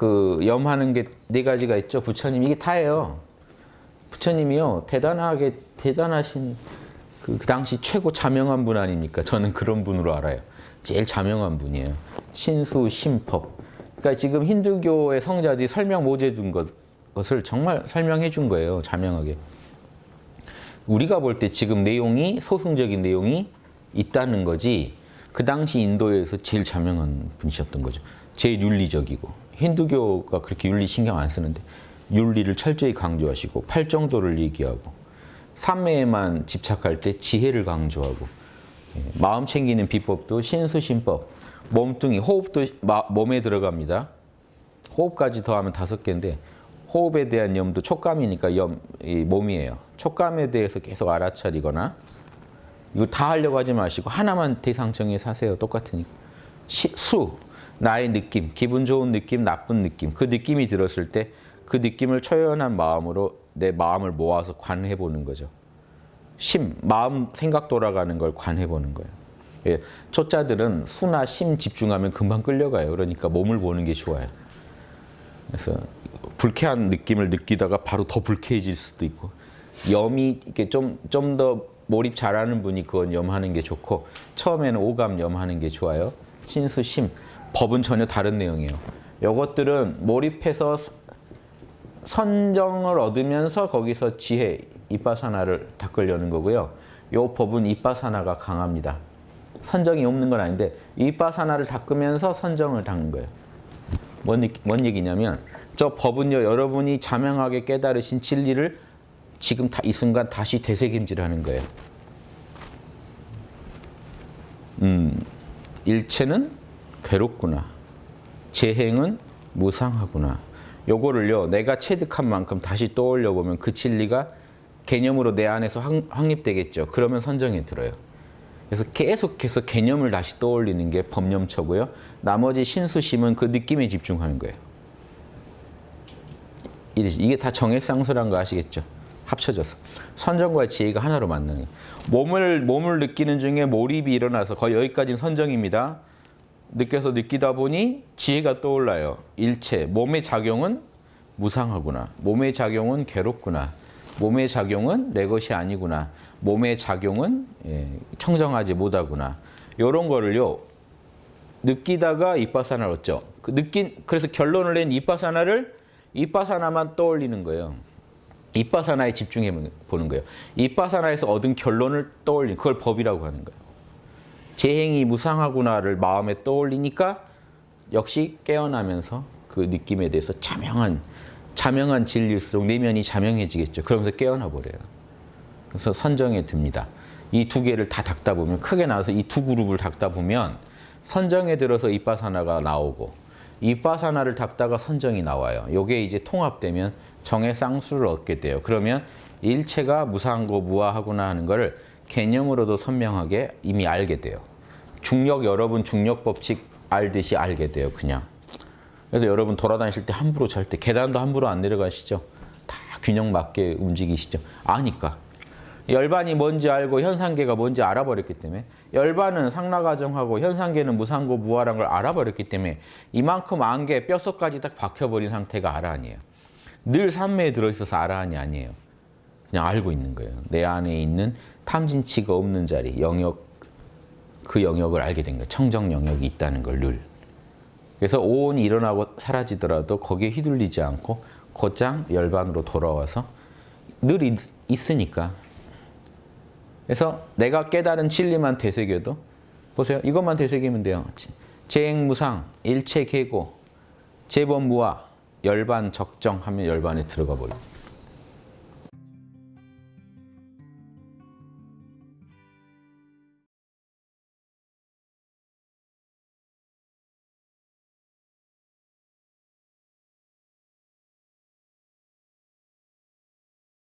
그 염하는 게 네 가지가 있죠. 부처님 이게 다예요. 부처님이요 대단하게 대단하신 그, 그 당시 최고 자명한 분 아닙니까? 저는 그런 분으로 알아요. 제일 자명한 분이에요. 신수 심법. 그러니까 지금 힌두교의 성자들이 설명 못 해준 것, 것을 정말 설명해 준 거예요. 자명하게. 우리가 볼 때 지금 내용이 소승적인 내용이 있다는 거지 그 당시 인도에서 제일 자명한 분이셨던 거죠. 제일 윤리적이고 힌두교가 그렇게 윤리 신경 안 쓰는데 윤리를 철저히 강조하시고 팔정도를 얘기하고 삼매에만 집착할 때 지혜를 강조하고 예, 마음 챙기는 비법도 신수신법 몸뚱이 호흡도 마- 몸에 들어갑니다. 호흡까지 더하면 다섯 개인데 호흡에 대한 염도 촉감이니까 염, 이 몸이에요. 촉감에 대해서 계속 알아차리거나 이거 다 하려고 하지 마시고 하나만 대상 정해서 하세요. 똑같으니까. 시, 수, 나의 느낌, 기분 좋은 느낌, 나쁜 느낌. 그 느낌이 들었을 때 그 느낌을 초연한 마음으로 내 마음을 모아서 관해 보는 거죠. 심, 마음 생각 돌아가는 걸 관해 보는 거예요. 예, 초자들은 수나 심 집중하면 금방 끌려가요. 그러니까 몸을 보는 게 좋아요. 그래서 불쾌한 느낌을 느끼다가 바로 더 불쾌해질 수도 있고 염이 이렇게 좀 좀 더 몰입 잘하는 분이 그건 염하는 게 좋고 처음에는 오감 염하는 게 좋아요. 신수 심 법은 전혀 다른 내용이에요. 요것들은 몰입해서 서- 선정을 얻으면서 거기서 지혜 이빠사나를 닦으려는 거고요. 요 법은 이빠사나가 강합니다. 선정이 없는 건 아닌데 이빠사나를 닦으면서 선정을 닦는 거예요. 뭔, 뭔 얘기냐면 저 법은요 여러분이 자명하게 깨달으신 진리를 지금 다, 이 순간 다시 되새김질하는 거예요. 음, 일체는 괴롭구나. 재행은 무상하구나. 요거를요 내가 체득한 만큼 다시 떠올려 보면 그 진리가 개념으로 내 안에서 확, 확립되겠죠. 그러면 선정에 들어요. 그래서 계속해서 개념을 다시 떠올리는 게 법념처고요. 나머지 신수심은 그 느낌에 집중하는 거예요. 이게- 다 정해쌍수란 거 아시겠죠? 합쳐져서 선정과 지혜가 하나로 만나는 거예요. 몸을 몸을 느끼는 중에 몰입이 일어나서 거의 여기까지는 선정입니다. 느껴서 느끼다 보니 지혜가 떠올라요. 일체 몸의 작용은 무상하구나. 몸의 작용은 괴롭구나. 몸의 작용은 내 것이 아니구나. 몸의 작용은 예, 청정하지 못하구나. 이런 거를요 느끼다가 이빠사나를 얻죠. 그 느낀 그래서 결론을 낸 이빠사나를 이빠사나만 떠올리는 거예요. 이빠사나에 집중해 보는 거예요. 이빠사나에서 얻은 결론을 떠올리는 그걸 법이라고 하는 거예요. 재행이 무상하구나를 마음에 떠올리니까 역시 깨어나면서 그 느낌에 대해서 자명한 자명한 진리일수록 내면이 자명해지겠죠. 그러면서 깨어나 버려요. 그래서 선정에 듭니다. 이 두 개를 다 닦다 보면 크게 나와서 이 두 그룹을 닦다 보면 선정에 들어서 이빠사나가 나오고 이빠사나를 닦다가 선정이 나와요. 요게 이제 통합되면 정의 쌍수를 얻게 돼요. 그러면 일체가 무상고 무아하구나 하는 거를 개념으로도 선명하게 이미 알게 돼요. 중력 여러분 중력 법칙 알듯이 알게 돼요. 그냥. 그래서 여러분 돌아다니실 때 함부로 잘 때 계단도 함부로 안 내려가시죠. 다 균형 맞게 움직이시죠. 아니까. 열반이 뭔지 알고 현상계가 뭔지 알아버렸기 때문에 열반은 상라가정하고 현상계는 무상고 무아란 걸 알아버렸기 때문에 이만큼 안개 뼛속까지 딱 박혀버린 상태가 아라한이에요. 늘 삼매에 들어있어서 아라한이 아니에요. 그냥 알고 있는 거예요. 내 안에 있는 탐진치가 없는 자리, 영역, 그 영역을 알게 된 거예요. 청정 영역이 있다는 걸 늘. 그래서 오온이 일어나고 사라지더라도 거기에 휘둘리지 않고 곧장 열반으로 돌아와서 늘 있, 있으니까. 그래서 내가 깨달은 진리만 되새겨도 보세요. 이것만 되새기면 돼요. 재행무상, 일체계고, 재범무아, 열반 적정하면 열반에 들어가 버려요.